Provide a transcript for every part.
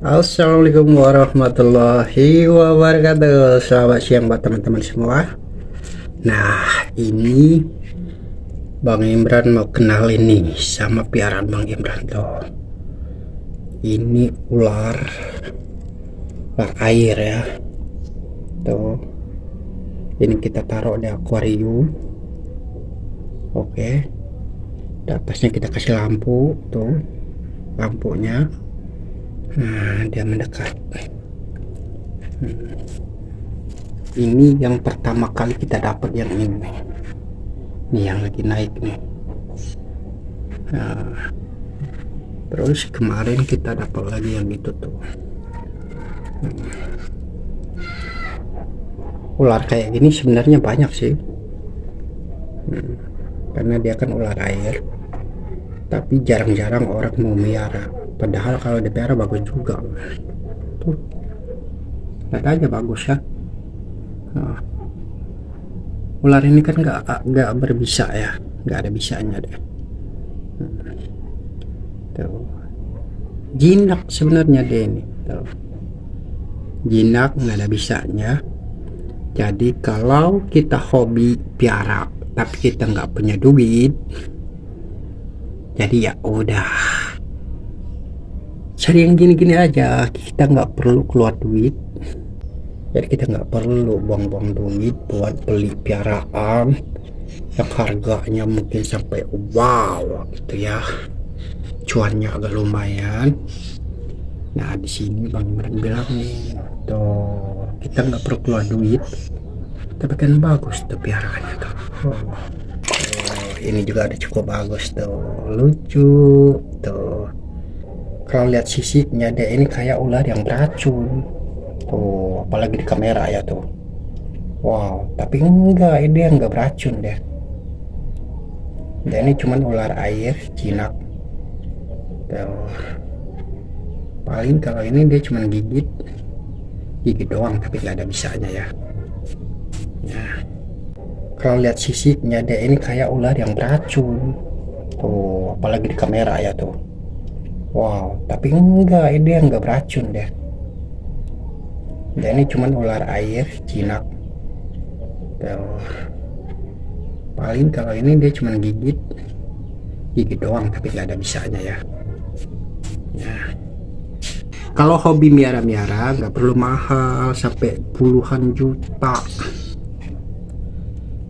Assalamualaikum warahmatullahi wabarakatuh. Selamat siang buat teman-teman semua. Nah ini Bang Imran mau kenal ini Sama piaraan Bang Imran tuh. Ini ular Ular air ya. Tuh. Ini kita taruh di akuarium. Oke. Di atasnya kita kasih lampu Tuh. Lampunya Nah, dia mendekat. Hmm. Ini yang pertama kali kita dapat yang ini. Ini yang lagi naik nih. Nah, terus kemarin kita dapat lagi yang itu tuh. Hmm. Ular kayak gini sebenarnya banyak sih. Karena dia kan ular air. Tapi jarang-jarang orang mau miara padahal kalau DPR bagus juga. Tuh. Lihat aja bagus ya. Nah. ular ini kan nggak nggak berbisa ya. Nggak ada bisanya deh. Hmm. tuh. Jinak sebenarnya deh ini. Tuh. Jinak nggak ada bisanya. Jadi kalau kita hobi piara tapi kita nggak punya duit jadi ya udah cari yang gini-gini aja. Kita nggak perlu keluar duit. Jadi kita nggak perlu buang-buang duit buat beli piaraan yang harganya mungkin sampai wow gitu ya. Cuannya agak lumayan. Nah di sini bang Imran bilang nih tuh kita nggak perlu keluar duit. Tapi kan bagus tuh piaraannya tuh. Oh. ini juga ada cukup bagus tuh. Lucu tuh kalau lihat sisiknya deh ini kayak ular yang beracun. Tuh apalagi di kamera ya tuh. Wow tapi enggak ini enggak beracun deh dan ini cuman ular air jinak. Tuh. Paling kalau ini dia cuman gigit. Gigit doang tapi nggak ada bisanya ya. Nah kalau lihat sisiknya deh ini kayak ular yang beracun. Tuh apalagi di kamera ya tuh Wow, tapi enggak, ini enggak beracun deh. Dan ini cuman ular air jinak. Tuh. Paling kalau ini dia cuman gigit, gigit doang, tapi nggak ada bisanya ya. Ya. Kalau hobi miara-miara nggak perlu mahal sampai puluhan juta.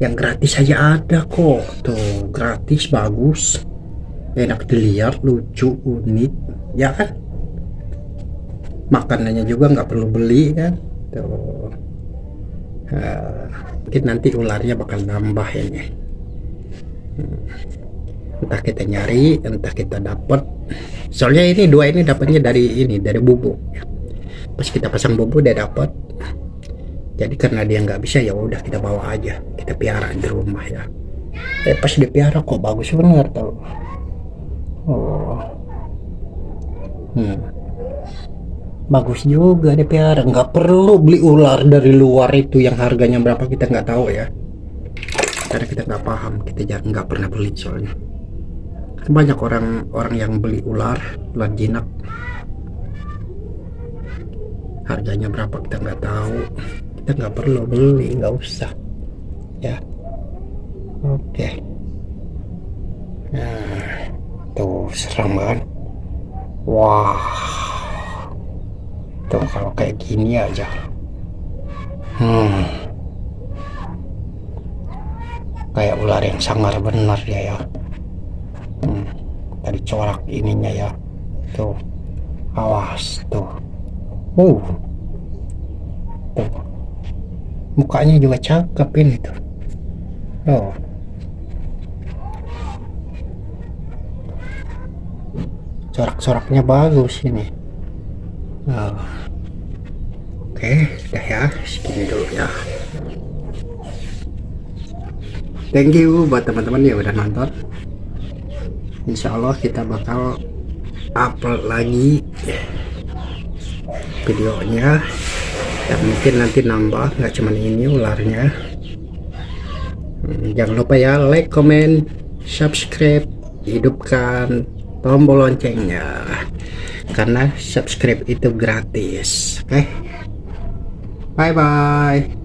Yang gratis aja ada kok, tuh gratis bagus enak dilihat lucu unik ya kan? Makanannya juga nggak perlu beli kan? Tuh. Uh, mungkin nanti ularnya bakal nambah ini. Hmm. entah kita nyari entah kita dapat soalnya ini dua ini dapatnya dari ini dari bubuk. Pas kita pasang bubuk dia dapat jadi karena dia nggak bisa ya udah kita bawa aja. Kita piara di rumah ya. Eh pas dipiara kok bagus bener tau hmm. bagus juga deh piara nggak perlu beli ular dari luar itu yang harganya berapa kita nggak tahu ya. Karena kita nggak paham kita jarang nggak pernah beli soalnya. Kan banyak orang orang yang beli ular ular jinak. Harganya berapa kita nggak tahu. Kita nggak perlu beli nggak usah. Ya. Oke. Okay. nah tuh serem kan wah. Tuh kalau kayak gini aja. Hmm. Kayak ular yang sangar benar dia ya. Hmm. dari corak ininya ya. Tuh. Awas tuh. Uh. Tuh. Mukanya juga cakep ini tuh. Oh corak-coraknya bagus ini. Oh. oke udah ya. Segini dulu ya. Thank you buat teman-teman yang udah nonton. Insya Allah kita bakal upload lagi videonya. Dan mungkin nanti nambah nggak cuman ini ularnya. Hmm, jangan lupa ya like comment subscribe hidupkan tombol loncengnya. Karena subscribe itu gratis. Oke? Okay? bye bye